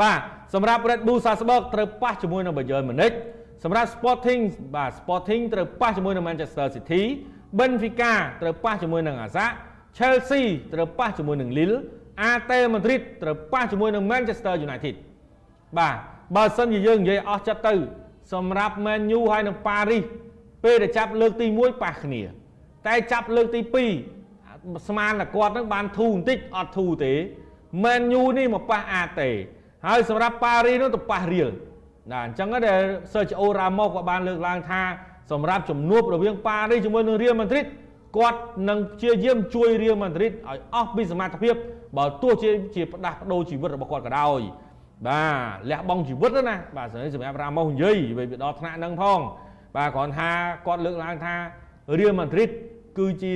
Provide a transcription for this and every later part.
បាទសម្រាប់ Red Bull Salzburg ត្រូវប៉ះជាមួយនឹង Bayern Munich សម្រាប់ Sporting បាទ Sporting ត្រូវប៉ះជាមួយនឹង Manchester City Benfica ត្រូវប៉ះជាមួយនឹង Ajax Chelsea ត្រូវប៉ះជាមួយនឹង Lille AT Madrid ត្រូវប៉ះជាមួយនឹង Manchester United បាទបើសិនជាយើងនិយាយអស់ចិត្តទៅ សម្រាប់ Man U ហើយនឹង Paris ពេលដែលចាប់លើកទី1ប៉ះគ្នា តែចាប់លើកទី2ស្មានតែគាត់នឹងបានធូរបន្តិចអត់ធូរទេ Man U នេះមកប៉ះ AT ហើយសម្រាប់ Paris នោះទៅប៉ះ Real ណាអញ្ចឹងដែល Sergio Ramos ក៏បានលើកឡើងថាសម្រាប់ជំនួបរវាង Paris ជាមួយនឹង Real Madrid គាត់នឹងព្យាយាមជួយ Real Madrid ឲ្យអស់ពីសមត្ថភាពបើទោះជាជាផ្ដាស់ប្ដូរជីវិតរបស់គាត់ក៏ដោយបាទលះបង់ជីវិតណាបាទសម្រាប់ Ramos និយាយវាដល់ថ្នាក់ហ្នឹងផងបាទគ្រាន់ថាគាត់លើកឡើងថា Real Madrid គឺជា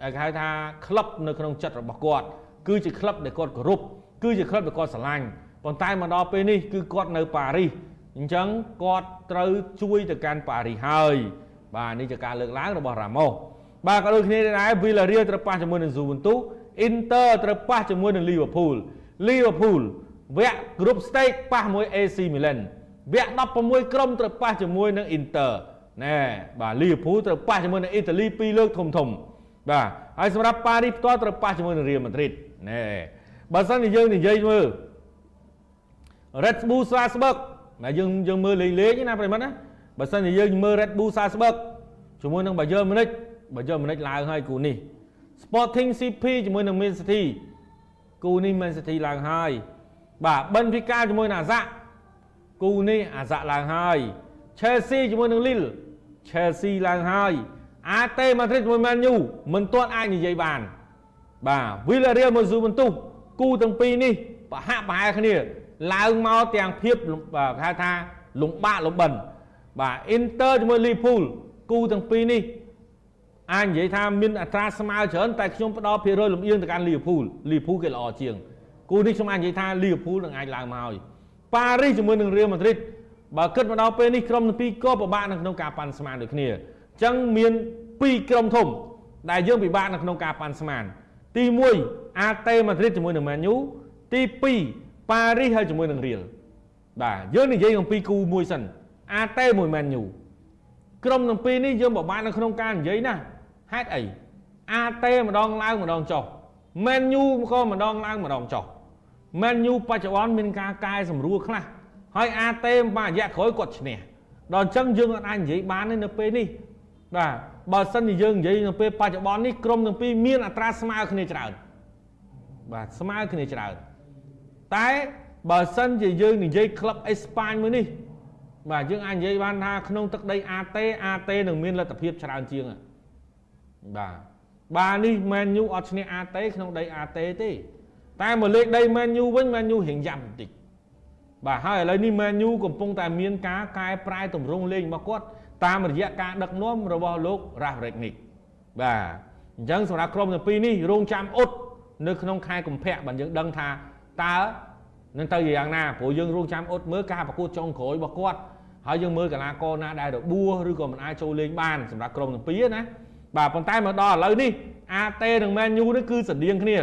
គេហៅថាក្លឹបនៅក្នុងចិត្តរបស់គាត់គឺជាក្លឹបដែលគាត់គោរពគឺជាក្លឹបដែលគាត់ស្រឡាញ់ ប៉ុន្តែមកដល់ពេលនេះគឺគាត់នៅប៉ារីសអញ្ចឹងគាត់ត្រូវជួយទៅកាន់ប៉ារីសហើយបាទនេះជាការលើកឡើងរបស់រ៉ាម៉ូសបាទក៏ដូចគ្នាដែរ Villarreal ត្រូវប៉ះជាមួយនឹង Juventus Inter ត្រូវប៉ះជាមួយនឹង Liverpool Liverpool វគ្គ Group Stage ប៉ះមួយ AC Milan វគ្គ16ក្រុមត្រូវប៉ះជាមួយនឹង Inter ណែបាទ Liverpool ត្រូវប៉ះជាមួយនឹងអ៊ីតាលី2លើកធំធំបាទហើយសម្រាប់ប៉ារីសផ្ទាល់ត្រូវប៉ះជាមួយនឹង Real Madrid ណែបើសិនជាយើងនិយាយមើល Red Bull Salzburg ណាយើងយើងមើលលេងលេងណាប្រិមត្តណាបើសិនជាយើងមើល Red Bull Salzburg ជាមួយនឹង Bayern Munich Bayern Munich ឡើងហើយគូនេះ Sporting CP ជាមួយនឹង Man City គូនេះ Man City ឡើងហើយបាទ Benfica ជាមួយនឹង Ajax គូនេះ Ajax ឡើងហើយ Chelsea ជាមួយនឹង Lille Chelsea ឡើងហើយ AT Madrid ជាមួយ Man U មិនទាន់អាចនិយាយបានបាទ Villarreal មួយ Juventus គូទាំងពីរនេះប្រហាក់ប្រហែលគ្នា ឡើងមកទាំងភាពគេហៅថាលំបាកលំបិនបាទ Inter ជាមួយ Liverpool គូទាំងពីរនេះអាចនិយាយថាមានអត្រាស្មើច្រើនតែខ្ញុំផ្ដល់ភាគរយលំអៀងទៅកាន់ Liverpool Liverpool គេល្អជាងគូនេះខ្ញុំអាចនិយាយថា Liverpool នឹងអាចឡើងមកហើយ Paris ជាមួយនឹង Real Madrid បើគិតមកដល់ពេលនេះក្រុមទាំងពីរក៏ពិបាកនៅក្នុងការប៉ាន់ស្មានដូចគ្នាអញ្ចឹងមាន2ក្រុមធំ ដែលយើងពិបាកនៅក្នុងការប៉ាន់ស្មានទី1 AT Madrid ជាមួយនឹង Man U ទី2 Paris ហើយជាមួយនឹង Real បាទយើងនិយាយអំពីគូមួយសិន AT មួយ Man U ក្រុមទាំងពីរនេះយើងពិបាកនៅក្នុងការនិយាយណាហេតុអី AT ម្ដងឡើងម្ដងចុះ Man U ក៏ម្ដងឡើងម្ដងចុះ Man U បច្ចុប្បន្នមានការកែសម្រួលខ្លះហើយ AT មួយរយៈក្រោយគាត់ឈ្នះដល់អញ្ចឹងយើងអាចនិយាយបានទេនៅពេលនេះបាទបើសិនជាយើងនិយាយនៅពេលបច្ចុប្បន្ននេះក្រុមទាំងពីរមានអត្រាស្មើគ្នាច្រើនបាទស្មើគ្នាច្រើន តែបើសិនជាយើងនិយាយក្លឹបអេស្ប៉ាញមួយនេះបាទយើងអាចនិយាយបានថាក្នុងទឹកដី AT AT នឹងមានលទ្ធភាពច្រើនជាងបាទបាទនេះ Man U អត់ឈ្នះ AT ក្នុងដី AT ទេ តែមកលេខដី Man U វិញ Man U រៀងយ៉ាប់បន្តិចបាទហើយឥឡូវនេះ Man U កំពុងតែមានការកែប្រែទម្រង់លេងរបស់គាត់តាមរយៈការដឹកនាំរបស់លោក Ralf Rangnick បាទអញ្ចឹងសម្រាប់ក្រុមទាំងពីរនេះរងចាំអ៊ុតនៅក្នុងខែកុម្ភៈបើយើងដឹងថា តើនឹងទៅយ៉ាងណាព្រោះយើងរងចាំអ៊ុតមើលការប្រកួតចុងក្រោយរបស់គាត់ហើយយើងមើលកីឡាករណាដែលរបួសឬក៏មិនអាចចូលលេងបានសម្រាប់ក្រុមទាំងពីរណាបាទប៉ុន្តែមកដល់ឥឡូវនេះ AT និង Man U នេះគឺស្តៀងគ្នា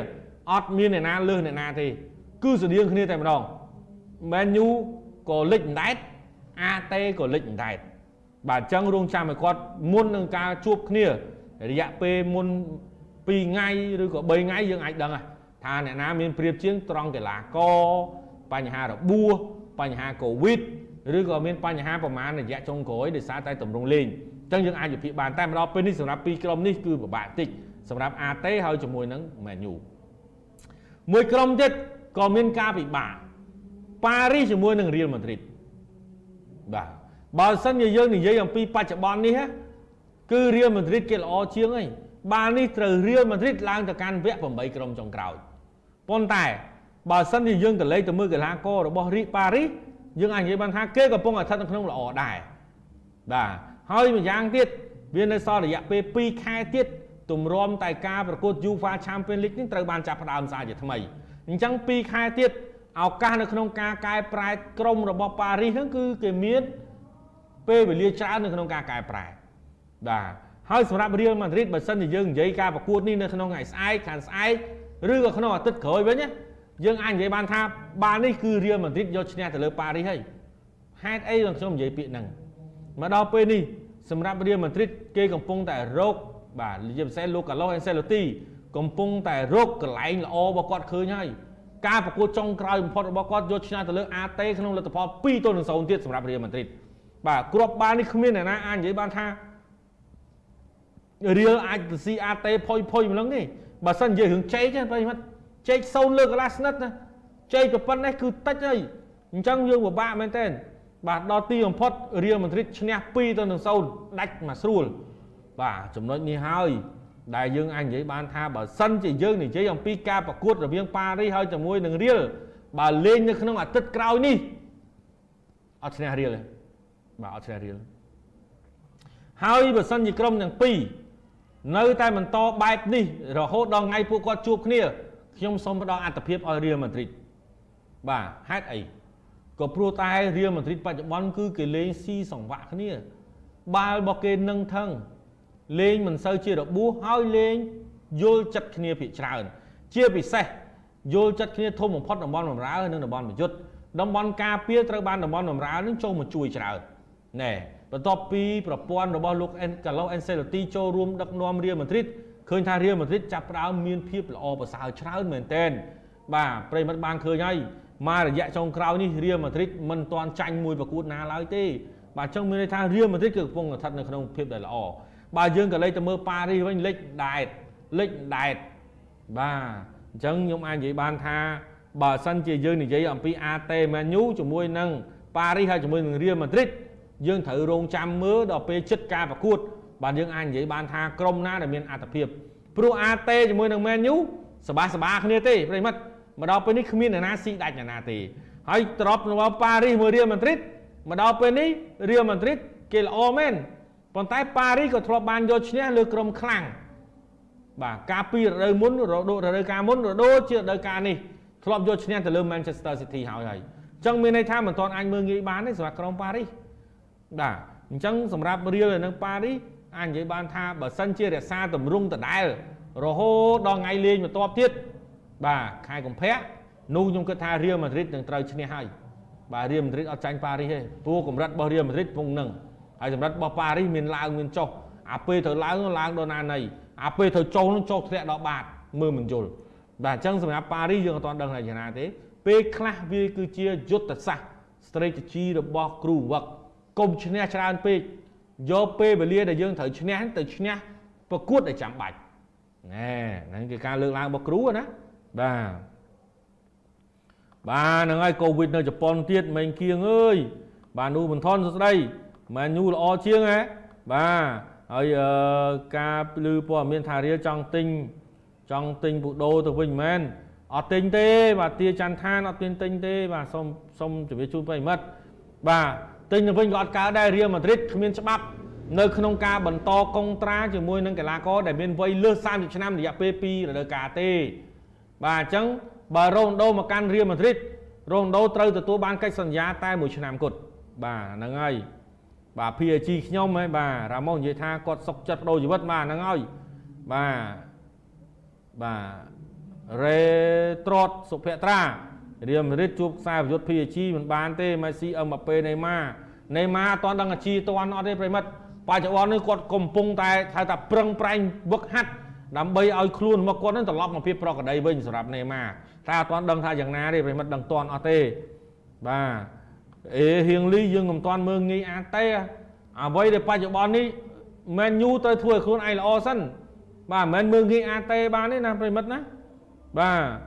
អត់មានអ្នកណាលើសអ្នកណាទេគឺស្តៀងគ្នាតែម្ដង Man U ក៏លិចអណ្ដែត AT ក៏លិចអណ្ដែតបាទអញ្ចឹងរងចាំឲ្យគាត់មុននឹងការជួបគ្នារយៈពេលមុន2ថ្ងៃឬក៏3ថ្ងៃយើងអាចដឹង ថាអ្នកណាមានព្រៀបជាងត្រង់កីឡាករបញ្ហារបួសបញ្ហាកូវីដឬក៏មានបញ្ហាប្រមាណរយៈចុងក្រោយដោយសារតែតម្រង់លេងអញ្ចឹងយើងអាចវិភាគបានតែម្ដងពេលនេះសម្រាប់ពីរក្រុមនេះគឺពិបាកតិចសម្រាប់ AT ហើយជាមួយនឹង Man U មួយក្រុមទៀតក៏មានការពិបាកប៉ារីសជាមួយនឹង Real Madrid បាទបើសិនជាយើងនិយាយអំពីបច្ចុប្បន្ននេះគឺ Real Madrid គេល្អជាងហើយ បាល់នេះត្រូវ Real Madrid ឡើងទៅកាន់វគ្គ8ក្រុមចុងក្រោយប៉ុន្តែបើសិនជាយើងទៅលេខទៅមើលកីឡាកររបស់រីប៉ារីសយើងអាចនិយាយបានថាគេកំពុងតែស្ថិតនៅក្នុងល្អដែរបាទហើយម្យ៉ាងទៀតវានៅសល់រយៈពេល2ខែទៀតទម្រាំតែការប្រកួត UEFA Champions League នេះត្រូវបានចាប់ផ្ដើមសារជាថ្មីអញ្ចឹង2ខែទៀតឱកាសនៅក្នុងការកែប្រែក្រុមរបស់ប៉ារីសហ្នឹងគឺគេមានពេលវេលាច្រើននៅក្នុងការកែប្រែបាទ ហើយសម្រាប់ Real Madrid បើសិនជាយើងនិយាយការប្រកួតនេះនៅក្នុងថ្ងៃស្អែកខាងស្អែកឬក៏ក្នុងអាទិត្យក្រោយវិញយើងអាចនិយាយបានថាបាល់នេះគឺរៀលម៉ាឌ្រីតយកឈ្នះទៅលើប៉ារីសហើយហេតុអីខ្ញុំខ្ញុំនិយាយពាក្យហ្នឹងមកដល់ពេលនេះសម្រាប់រៀលម៉ាឌ្រីតគេកំពុងតែរកបាទជាពិសេសលោកកាឡូអេនសេឡូទីកំពុងតែរកកន្លែងល្អរបស់គាត់ឃើញហើយការប្រកួតចុងក្រោយបំផុតរបស់គាត់យកឈ្នះទៅលើអាតេក្នុងលទ្ធផល2ទល់នឹង0ទៀតសម្រាប់រៀលម៉ាឌ្រីតបាទគ្រាប់បាល់នេះគ្មានអ្នកណាអាចនិយាយបានថា រៀលអាចទៅស៊ីអាតេផុយផុយម្លឹងទេបើសិននិយាយរឿងជែកទេប្រិមិត្តជែកសូនលើកន្លះស្និតណាជែកប្រប៉ុណ្ណេះគឺតិចហើយអញ្ចឹងយើងពិបាកមែនទែនបាទដល់ទីបំផុតរៀលម៉ាឌ្រីតឈ្នះ2ទៅនឹង0ដាច់មកស្រួលបាទចំណុចនេះហើយដែលយើងអាចនិយាយបានថាបើសិនជាយើងនិយាយអំពីការប្រកួតរវាងប៉ារីសហើយជាមួយនឹងរៀលបើលេងនៅក្នុងអាទិត្យក្រោយនេះអត់ឈ្នះរៀលទេបាទអត់ឈ្នះរៀលហើយបើសិនជាក្រុមទាំងពីរ នៅតែបន្តបែបនេះរហូតដល់ថ្ងៃពួកគាត់ជួបគ្នាខ្ញុំសូមផ្ដល់អត្ថភាពឲ្យរៀលម៉ាឌ្រីតបាទហេតុអីក៏ព្រោះតែរៀលម៉ាឌ្រីតបច្ចុប្បន្នគឺគេលេងស៊ីសង្វាក់គ្នា បាល់របស់គេនឹងថឹងលេងមិនសូវជារបួសហើយលេងយល់ចិត្តគ្នាភាគច្រើន ជាពិសេសយល់ចិត្តគ្នាធំបំផុតតំបន់បំរើនិងតំបន់ប្រយុទ្ធតំបន់ការពារត្រូវបានតំបន់បំរើនឹងចូលមកជួយច្រើនណែ បន្ទាប់ពីប្រព័ន្ធរបស់លោកអេនកាឡូអេនសេឡូទីចូលរួមដឹកនាំរៀលម៉ាឌ្រីតឃើញថារៀលម៉ាឌ្រីតចាប់ផ្ដើមមានភាពល្អប្រសើរច្រើនមែនទែនបាទប្រិមិត្តបានឃើញហើយមករយៈចុងក្រោយនេះរៀលម៉ាឌ្រីតមិនទាន់ចាញ់មួយប្រកួតណាឡើយទេបាទអញ្ចឹងមានន័យថារៀលម៉ាឌ្រីតគឺកំពុងស្ថិតនៅក្នុងភាពដែលល្អបើយើងក៏លេចទៅមើលប៉ារីសវិញលេចដែតលេចដែតបាទអញ្ចឹងខ្ញុំអាចនិយាយបានថាបើសិនជាយើងនិយាយអំពី AT Man U ជាមួយនឹងប៉ារីសហើយជាមួយនឹងរៀលម៉ាឌ្រីត យើងត្រូវរងចាំមើលដល់ពេលចិត្តការប្រកួត បាទយើងអាចនិយាយបានថាក្រុមណាដែលមានអត្ថភាពព្រោះ AT ជាមួយនឹង Man U សបាសបាគ្នាទេប្រិមិត្តមកដល់ពេលនេះគ្មានអ្នកណាស៊ីដាច់អ្នកណាទេហើយត្រប់របស់ប៉ារីសមួយរៀលម៉ាឌ្រីតមកដល់ពេលនេះរៀលម៉ាឌ្រីតគេល្អមែនប៉ុន្តែប៉ារីសក៏ធ្លាប់បានយកឈ្នះលើក្រុមខ្លាំងបាទការពីរដូវមុនរដូវរដូវកាលមុនរដូវជារដូវកាលនេះធ្លាប់យកឈ្នះទៅលើ Manchester City ហើយហើយអញ្ចឹងមានន័យថាមិនទាន់អាចមើលងាយបានទេសម្រាប់ក្រុមប៉ារីស បាទអញ្ចឹងសម្រាប់រៀលនៅប៉ារីសអាចនិយាយបានថាបើសិនជារក្សាតម្រង់ដដែលរហូតដល់ថ្ងៃលេងបន្ទាប់ទៀតបាទខែកុម្ភៈនោះខ្ញុំគិតថារៀលម៉ាឌ្រីតនឹងត្រូវឈ្នះហើយបាទរៀលម៉ាឌ្រីតអត់ចាញ់ប៉ារីសទេព្រោះកម្រិតរបស់រៀលម៉ាឌ្រីតពងនឹងហើយសម្រាប់របស់ប៉ារីសមានឡើងមានចុះអាពេលត្រូវឡើងឡើងដល់ណាណីអាពេលត្រូវចុះនឹងចុះធ្លាក់ដល់បាតមើលមិនយល់បាទអញ្ចឹងសម្រាប់ប៉ារីសយើងអត់ទាន់ដឹងថាយ៉ាងណាទេពេលខ្លះវាគឺជាយុទ្ធសាស្ត្រ strategy របស់គ្រូវឹក កុំឈ្នះច្រើនពេកយកពេលវេលាដែលយើងត្រូវឈ្នះទៅឈ្នះប្រកួតដែលចាំបាច់ណែហ្នឹងគឺការលើកឡើងរបស់គ្រូណាបាទបាទហ្នឹងហើយកូវីដនៅជប៉ុនទៀតមេងគៀងអើយបាទនូបន្ថនសួស្ដីម៉ែញូល្អជាងហ៎បាទហើយអឺការលឺព័ត៌មានថារៀលចង់ទិញចង់ទិញពូដូទៅវិញមែនអត់ទិញទេ បាទទាច័ន្ទឋានអត់មានទិញទេ បាទសូមសូមជម្រាបជូនប្រិមិត្តបាទ ទិញទៅវិញក៏អត់កើតដែររៀលម៉ាឌ្រីតគ្មានច្បាប់នៅក្នុងការបន្តកុងត្រាជាមួយនឹងកីឡាករដែលមានវ័យលើស30ឆ្នាំរយៈពេល2រដូវកាលទេបាទអញ្ចឹងបើរ៉ូណូដូមកកាន់រៀលម៉ាឌ្រីតរ៉ូណូដូត្រូវទទួលបានកិច្ចសន្យាតែមួយឆ្នាំគត់បាទហ្នឹងហើយបាទ PSG ខ្ញុំហ៎បាទរ៉ាម៉ូសនិយាយថាគាត់សុខចិត្តបដូរជីវិតបាទហ្នឹងហើយបាទបាទរ៉េត្រួតសុភត្រា រៀលម៉ាឌ្រីតជួបខ្សែប្រយុទ្ធ PSG មិនបានទេម៉េស៊ីអឹមបាប៉េណេម៉ាណេម៉ាអត់ទាន់ដឹងអាជីតាន់អត់ទេប្រិមិត្តបច្ចុប្បន្ននេះគាត់កំពុងតែហៅថាប្រឹងប្រែងវឹកហាត់ដើម្បីឲ្យខ្លួនមកគាត់នឹងត្រឡប់មកភាពប្រក្រតីវិញសម្រាប់ណេម៉ាតែអត់ទាន់ដឹងថាយ៉ាងណាទេប្រិមិត្តដឹងទាន់អត់ទេបាទអេហៀងលីយើងមិនទាន់មើងងាយអាទេអ្វីដែលបច្ចុប្បន្ននេះមែនយូត្រូវធ្វើឲ្យខ្លួនឯងល្អសិនបាទមិនមែនមើងងាយអាទេបានទេណាប្រិមិត្តណាបាទ